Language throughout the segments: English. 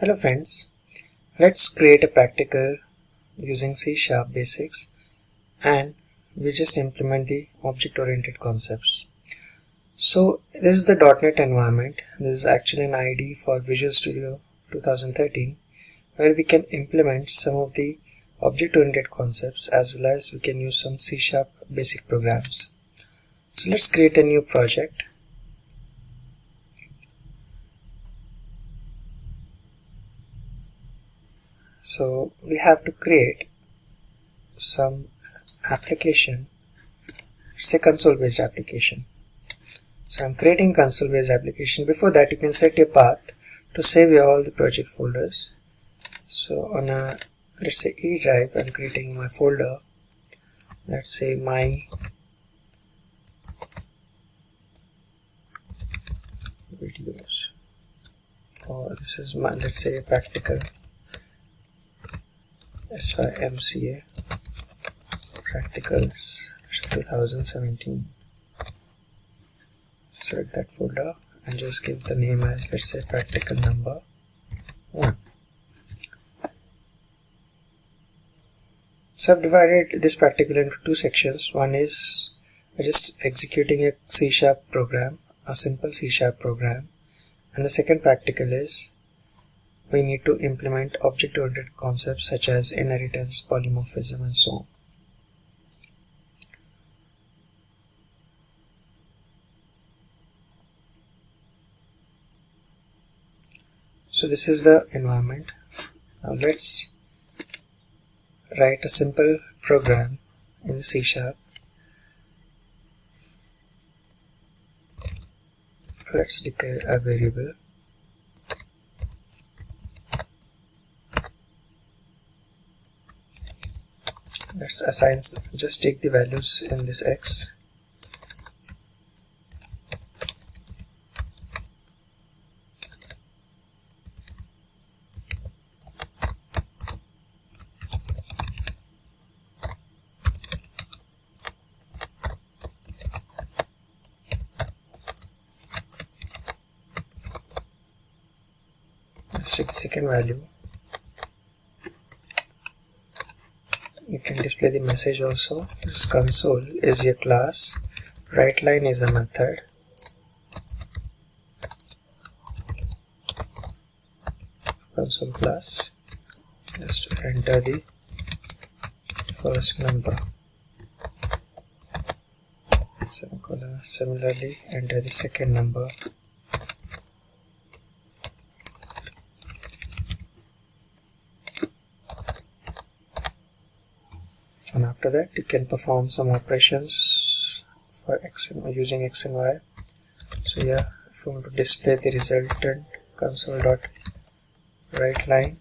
Hello friends, let's create a practical using C Sharp basics and we just implement the object-oriented concepts. So this is the .NET environment. This is actually an IDE for Visual Studio 2013 where we can implement some of the object-oriented concepts as well as we can use some C Sharp basic programs. So let's create a new project so we have to create some application say console based application. So I'm creating console based application. Before that you can set a path to save all the project folders. So on a let's say E drive I'm creating my folder. Let's say my videos. Or this is my let's say practical SYMCA Practicals 2017 select that folder and just give the name as let's say practical number 1 so I've divided this practical into two sections. One is just executing a C sharp program a simple C sharp program. And the second practical is we need to implement object-oriented concepts such as inheritance, polymorphism and so on. So this is the environment. Now let's write a simple program in C Sharp. Let's declare a variable let's assign just take the values in this x. Second value you can display the message also. This console is a class. writeLine is a method. Console class. Just enter the first number. Similarly enter the second number and after that you can perform some operations for x and using x and y. So yeah if you want to display the resultant console dot write line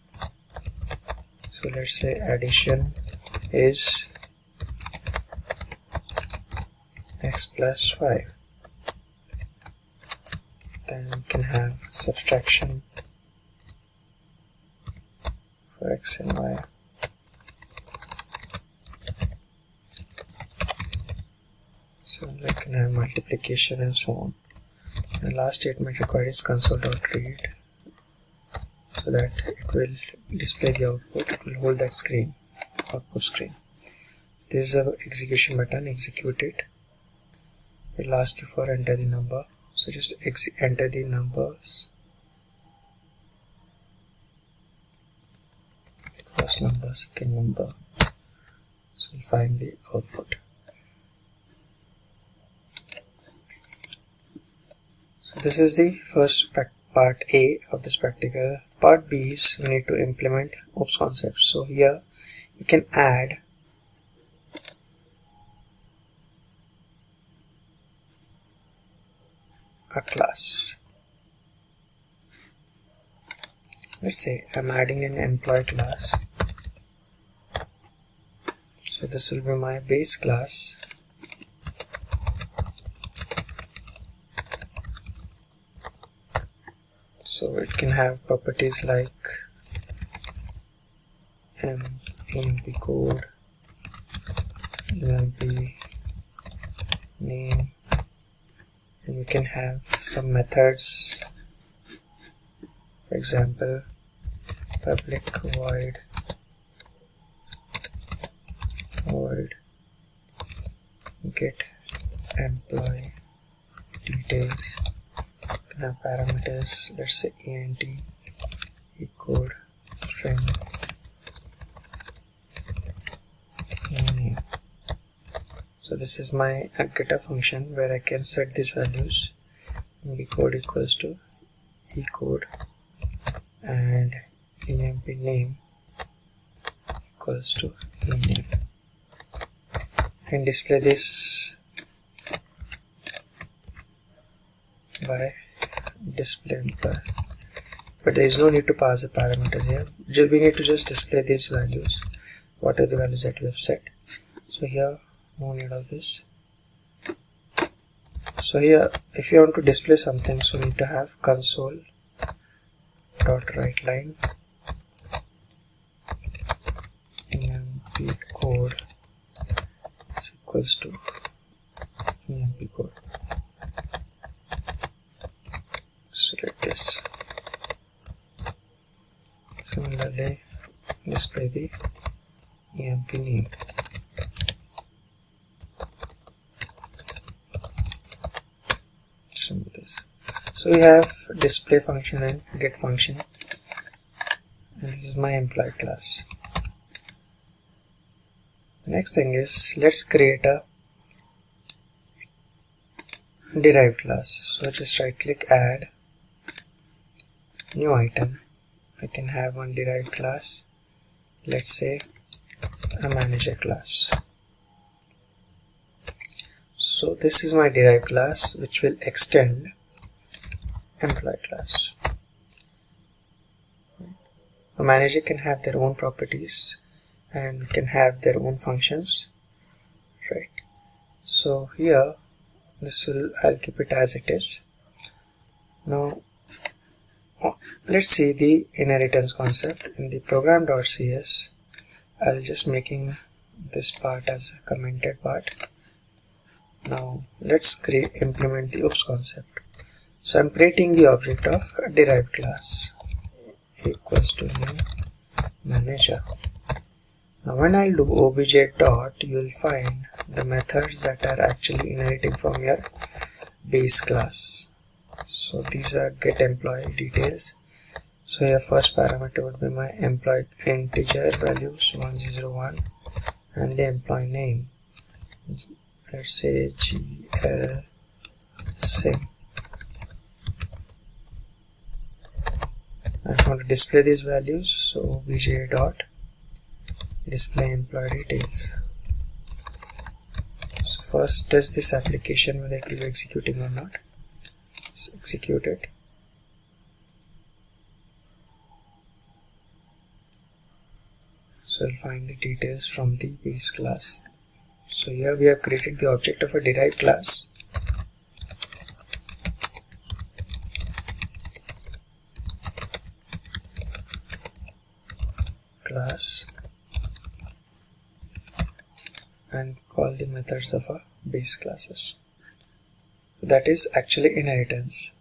so let's say addition is x plus 5 then you can have subtraction for x and y so I can have multiplication and so on. The last statement required is console.read so that it will display the output it will hold that screen output screen. This is a execution button execute it. It will ask you for enter the number. So just enter the numbers. First number second number. So we find the output So this is the first part A of this practical. Part B is we need to implement OOPS concepts. So here you can add a class. Let's say I'm adding an employee class. So this will be my base class so it can have properties like m code. Emp name. And we can have some methods. For example public void. Void. Get employee details have parameters let's say ent equal string name so this is my getter function where I can set these values. Code equals to ecode and emp name equals to ename. can display this by display but there is no need to pass the parameters here. We need to just display these values. What are the values that we have set? So here no need of this. So here if you want to display something so you need to have console dot write line. Emp code is equals to emp code select this. Similarly display the emp name. So we have display function and get function. And this is my employee class. The next thing is let's create a derived class. So just right click add new item. I can have one derived class. Let's say a manager class. So this is my derived class which will extend employee class. A manager can have their own properties and can have their own functions right? So here this will I'll keep it as it is. Now let's see the inheritance concept in the program.cs I'll just making this part as a commented part now let's create implement the oops concept so I'm creating the object of derived class equals to new manager. Now when I'll do obj dot, you'll find the methods that are actually inheriting from your base class. So these are get employee details. So your first parameter would be my employee integer values 101 and the employee name. Let's say gl I want to display these values so obj dot display employee details so first test this application whether it will be executing or not execute it. So we'll find the details from the base class. So here we have created the object of a derived class. Class. And call the methods of our base classes. That is actually inheritance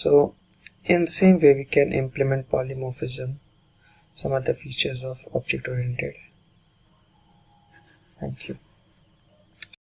so in the same way we can implement polymorphism some other features of object oriented thank you